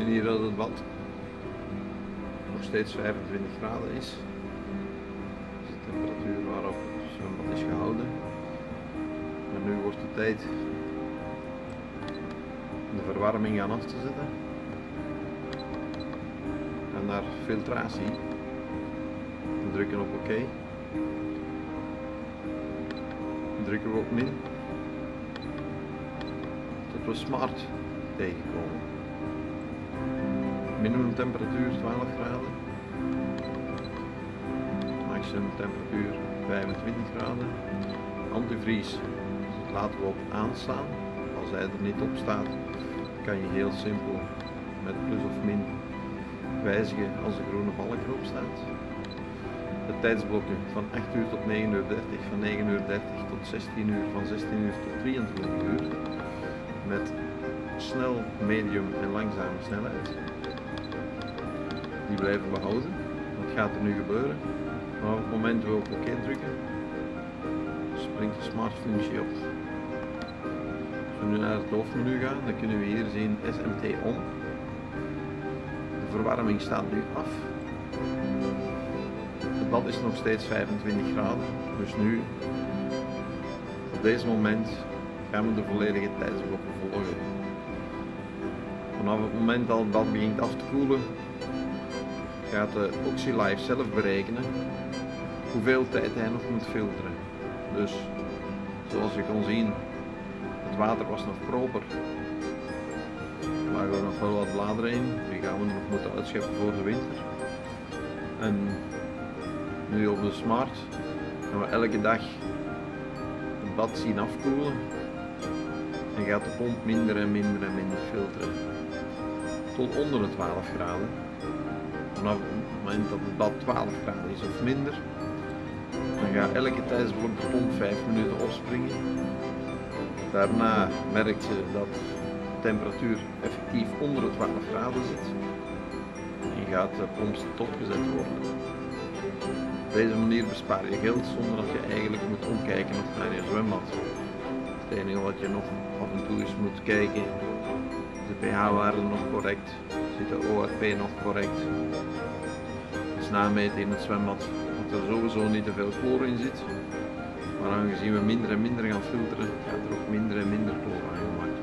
zien hier dat het bad nog steeds 25 graden is. Dat is de temperatuur waarop het zwembad is gehouden. En nu wordt het tijd de verwarming aan af te zetten. En naar filtratie. We drukken op oké. Drukken we op min. Tot we smart tegenkomen. Minimum temperatuur 12 graden. Maximum temperatuur 25 graden. Antivries dus laten we op aanstaan. Als hij er niet op staat, kan je heel simpel met plus of min wijzigen als de groene balk erop staat. De tijdsblokken van 8 uur tot 9 uur 30, van 9 uur 30 tot 16 uur, van 16 uur tot 23 uur. Met snel, medium en langzame snelheid. Die blijven we houden. Wat gaat er nu gebeuren? Maar op het moment we op oké drukken, springt de smart functie op. Als we nu naar het hoofdmenu gaan, dan kunnen we hier zien SMT on. De verwarming staat nu af. Het bad is nog steeds 25 graden, dus nu op deze moment gaan we de volledige tijdsblokken volgen. Vanaf het moment dat het bad begint af te koelen, gaat de OxyLife zelf berekenen hoeveel tijd hij nog moet filteren. Dus zoals je kan zien, het water was nog proper. Er lagen nog wel wat bladeren in, die gaan we nog moeten uitscheppen voor de winter. En nu op de smart gaan we elke dag het bad zien afkoelen en gaat de pomp minder en minder en minder filteren tot onder de 12 graden. Vanaf het moment dat het bad 12 graden is of minder, dan gaat elke tijdsblok pomp 5 minuten opspringen. Daarna merkt je dat de temperatuur effectief onder de 12 graden zit en gaat de pomp stopgezet worden. Op deze manier bespaar je geld zonder dat je eigenlijk moet omkijken naar je zwembad. Het enige wat je nog af en toe eens moet kijken, is de pH-waarde nog correct, zit de ORP nog correct. Dus nameten in het zwembad dat er sowieso niet te veel chloor in zit. Maar aangezien we minder en minder gaan filteren, gaat er ook minder en minder chloor aan.